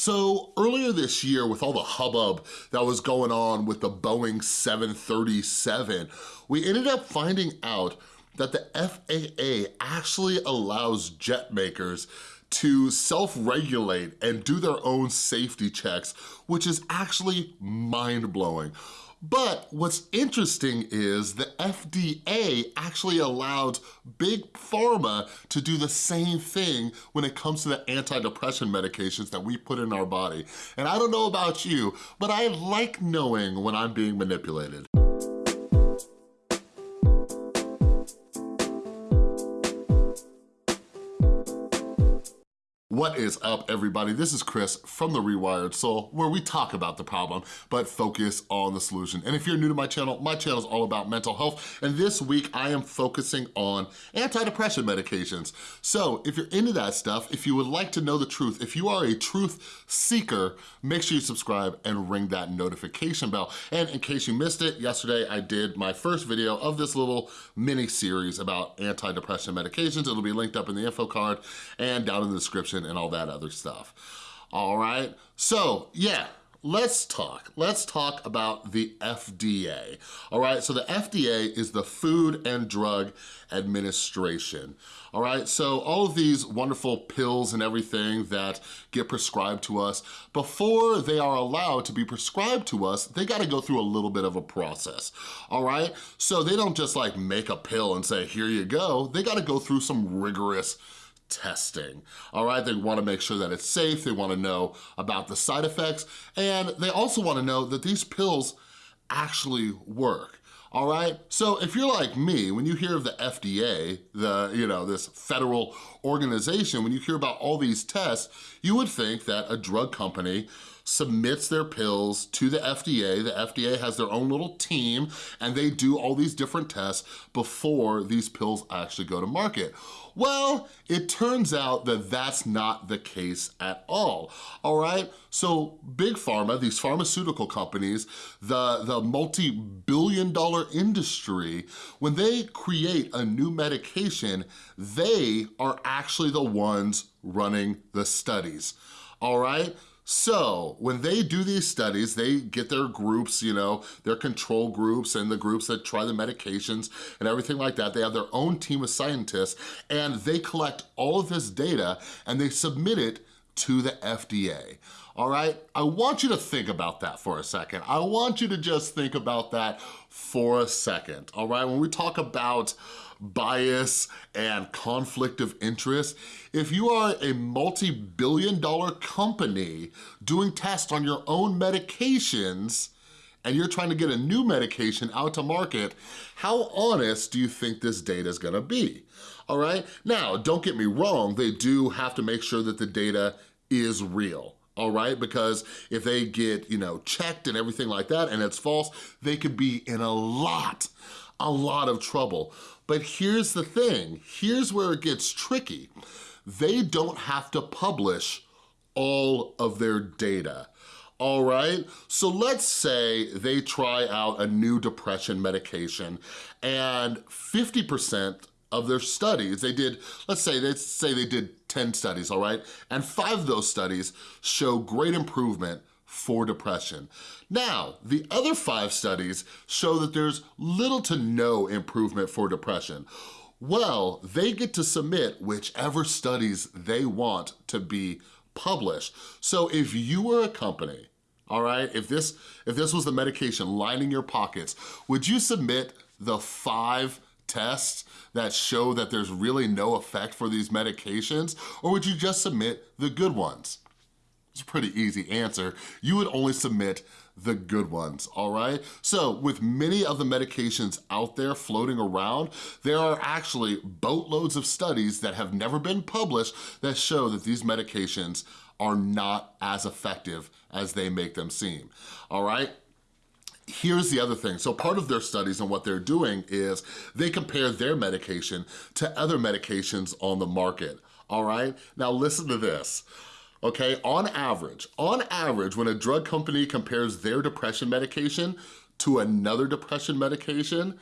So earlier this year with all the hubbub that was going on with the Boeing 737, we ended up finding out that the FAA actually allows jet makers to self-regulate and do their own safety checks, which is actually mind-blowing. But what's interesting is the FDA actually allowed big pharma to do the same thing when it comes to the antidepressant medications that we put in our body. And I don't know about you, but I like knowing when I'm being manipulated. What is up, everybody? This is Chris from The Rewired Soul, where we talk about the problem, but focus on the solution. And if you're new to my channel, my channel is all about mental health, and this week I am focusing on antidepressant medications. So if you're into that stuff, if you would like to know the truth, if you are a truth seeker, make sure you subscribe and ring that notification bell. And in case you missed it, yesterday I did my first video of this little mini series about antidepressant medications. It'll be linked up in the info card and down in the description and all that other stuff. All right, so yeah, let's talk. Let's talk about the FDA. All right, so the FDA is the Food and Drug Administration. All right, so all of these wonderful pills and everything that get prescribed to us, before they are allowed to be prescribed to us, they gotta go through a little bit of a process, all right? So they don't just like make a pill and say, here you go. They gotta go through some rigorous testing, all right? They wanna make sure that it's safe, they wanna know about the side effects, and they also wanna know that these pills actually work all right? So if you're like me, when you hear of the FDA, the, you know, this federal organization, when you hear about all these tests, you would think that a drug company submits their pills to the FDA. The FDA has their own little team and they do all these different tests before these pills actually go to market. Well, it turns out that that's not the case at all, all right? So big pharma, these pharmaceutical companies, the, the multi-billion dollar industry, when they create a new medication, they are actually the ones running the studies, all right? So when they do these studies, they get their groups, you know, their control groups and the groups that try the medications and everything like that. They have their own team of scientists and they collect all of this data and they submit it to the FDA all right? I want you to think about that for a second. I want you to just think about that for a second, all right? When we talk about bias and conflict of interest, if you are a multi-billion dollar company doing tests on your own medications, and you're trying to get a new medication out to market, how honest do you think this data is gonna be? All right? Now, don't get me wrong, they do have to make sure that the data is real all right? Because if they get, you know, checked and everything like that and it's false, they could be in a lot, a lot of trouble. But here's the thing, here's where it gets tricky. They don't have to publish all of their data all right? So let's say they try out a new depression medication and 50% of their studies, they did, let's say, let's say they did 10 studies, all right? And five of those studies show great improvement for depression. Now, the other five studies show that there's little to no improvement for depression. Well, they get to submit whichever studies they want to be published. So if you were a company, all right, if this, if this was the medication lining your pockets, would you submit the five tests that show that there's really no effect for these medications? Or would you just submit the good ones? It's a pretty easy answer. You would only submit the good ones, all right? So with many of the medications out there floating around, there are actually boatloads of studies that have never been published that show that these medications are not as effective as they make them seem, all right? Here's the other thing. So part of their studies and what they're doing is they compare their medication to other medications on the market, all right? Now listen to this okay? On average, on average, when a drug company compares their depression medication to another depression medication,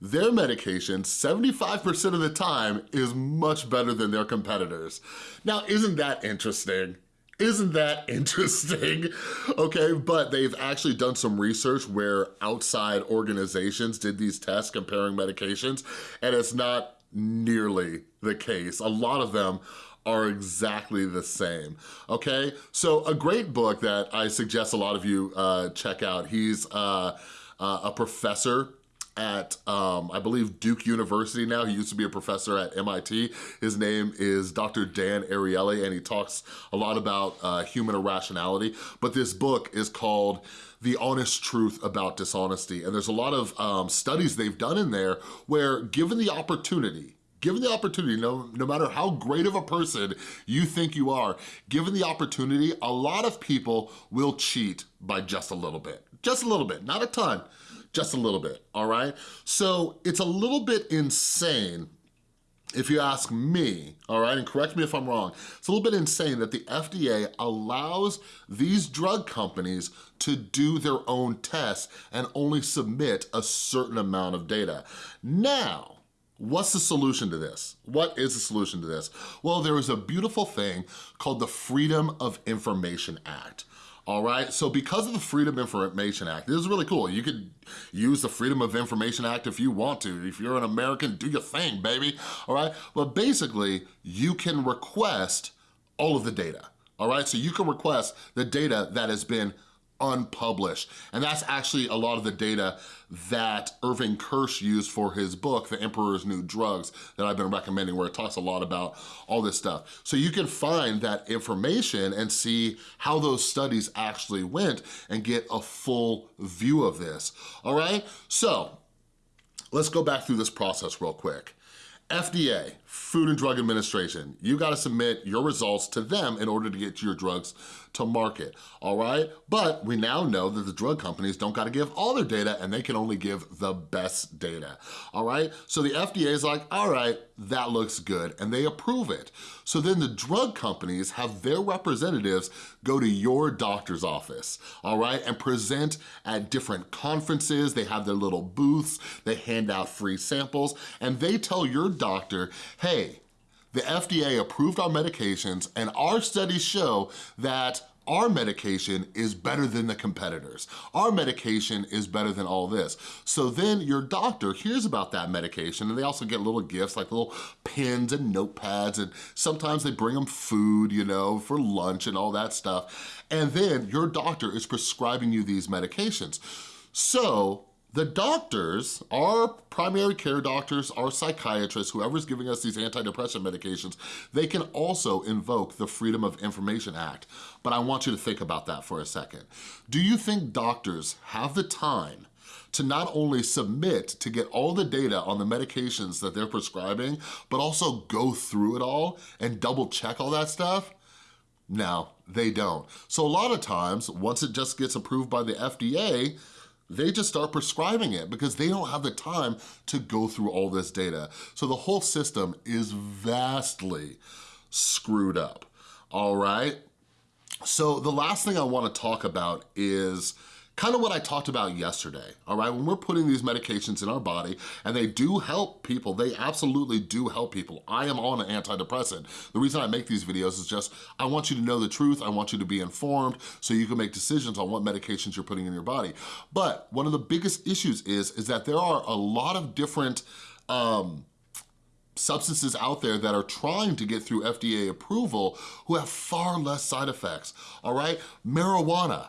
their medication, 75% of the time, is much better than their competitors. Now, isn't that interesting? Isn't that interesting? Okay, but they've actually done some research where outside organizations did these tests comparing medications, and it's not nearly the case. A lot of them are exactly the same, okay? So a great book that I suggest a lot of you uh, check out, he's uh, uh, a professor at, um, I believe, Duke University now. He used to be a professor at MIT. His name is Dr. Dan Ariely, and he talks a lot about uh, human irrationality. But this book is called The Honest Truth About Dishonesty. And there's a lot of um, studies they've done in there where given the opportunity, given the opportunity, no, no matter how great of a person you think you are, given the opportunity, a lot of people will cheat by just a little bit. Just a little bit, not a ton, just a little bit, all right? So it's a little bit insane if you ask me, all right, and correct me if I'm wrong, it's a little bit insane that the FDA allows these drug companies to do their own tests and only submit a certain amount of data. Now, What's the solution to this? What is the solution to this? Well, there is a beautiful thing called the Freedom of Information Act all right? So because of the Freedom Information Act, this is really cool. You could use the Freedom of Information Act if you want to. If you're an American, do your thing, baby, all right? But basically, you can request all of the data, all right? So you can request the data that has been unpublished. And that's actually a lot of the data that Irving Kirsch used for his book, The Emperor's New Drugs, that I've been recommending where it talks a lot about all this stuff. So you can find that information and see how those studies actually went and get a full view of this, all right? So let's go back through this process real quick. FDA, Food and Drug Administration, you gotta submit your results to them in order to get your drugs to market, all right? But we now know that the drug companies don't gotta give all their data and they can only give the best data, all right? So the FDA is like, all right, that looks good, and they approve it. So then the drug companies have their representatives go to your doctor's office, all right, and present at different conferences. They have their little booths, they hand out free samples, and they tell your doctor, hey, the FDA approved our medications and our studies show that our medication is better than the competitors. Our medication is better than all this. So then your doctor hears about that medication and they also get little gifts like little pens and notepads and sometimes they bring them food, you know, for lunch and all that stuff. And then your doctor is prescribing you these medications. So the doctors, our primary care doctors, our psychiatrists, whoever's giving us these antidepressant medications, they can also invoke the Freedom of Information Act. But I want you to think about that for a second. Do you think doctors have the time to not only submit to get all the data on the medications that they're prescribing, but also go through it all and double check all that stuff? No, they don't. So a lot of times, once it just gets approved by the FDA, they just start prescribing it because they don't have the time to go through all this data. So the whole system is vastly screwed up, all right? So the last thing I wanna talk about is kind of what I talked about yesterday, all right? When we're putting these medications in our body, and they do help people, they absolutely do help people. I am on an antidepressant. The reason I make these videos is just, I want you to know the truth, I want you to be informed so you can make decisions on what medications you're putting in your body. But one of the biggest issues is, is that there are a lot of different um, substances out there that are trying to get through FDA approval who have far less side effects, all right? Marijuana,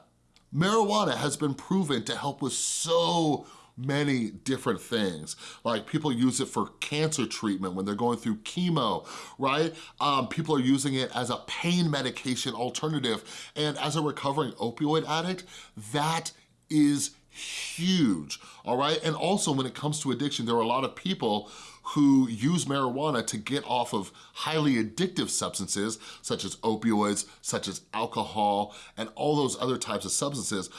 Marijuana has been proven to help with so many different things. Like people use it for cancer treatment when they're going through chemo, right? Um, people are using it as a pain medication alternative. And as a recovering opioid addict, that is huge, all right? And also when it comes to addiction, there are a lot of people who use marijuana to get off of highly addictive substances, such as opioids, such as alcohol, and all those other types of substances.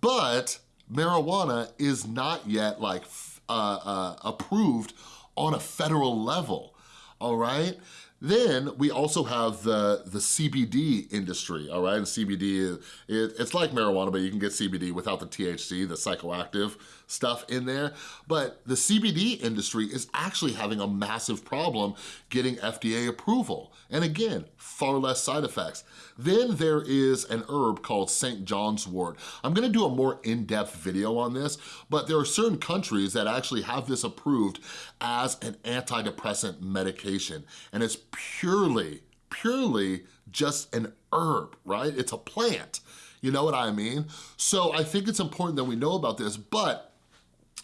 But marijuana is not yet like uh, uh, approved on a federal level, all right? Then we also have the, the CBD industry, all right? And CBD, it, it's like marijuana, but you can get CBD without the THC, the psychoactive stuff in there, but the CBD industry is actually having a massive problem getting FDA approval. And again, far less side effects. Then there is an herb called St. John's wort. I'm gonna do a more in-depth video on this, but there are certain countries that actually have this approved as an antidepressant medication, and it's purely, purely just an herb, right? It's a plant, you know what I mean? So I think it's important that we know about this, but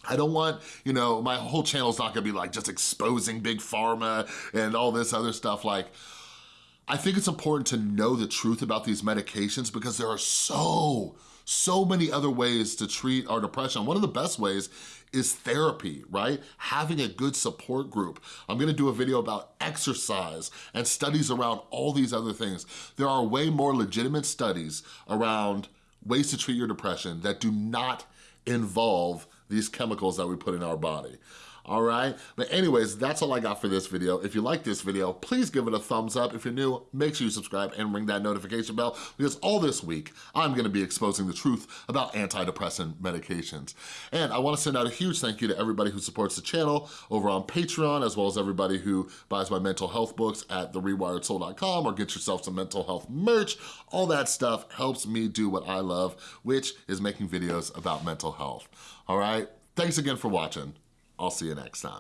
I don't want, you know, my whole channel's not gonna be like just exposing big pharma and all this other stuff. Like, I think it's important to know the truth about these medications because there are so, so many other ways to treat our depression. One of the best ways is therapy, right? Having a good support group. I'm gonna do a video about exercise and studies around all these other things. There are way more legitimate studies around ways to treat your depression that do not involve these chemicals that we put in our body all right? But anyways, that's all I got for this video. If you like this video, please give it a thumbs up. If you're new, make sure you subscribe and ring that notification bell because all this week, I'm gonna be exposing the truth about antidepressant medications. And I wanna send out a huge thank you to everybody who supports the channel over on Patreon, as well as everybody who buys my mental health books at therewiredsoul.com or get yourself some mental health merch. All that stuff helps me do what I love, which is making videos about mental health, all right? Thanks again for watching. I'll see you next time.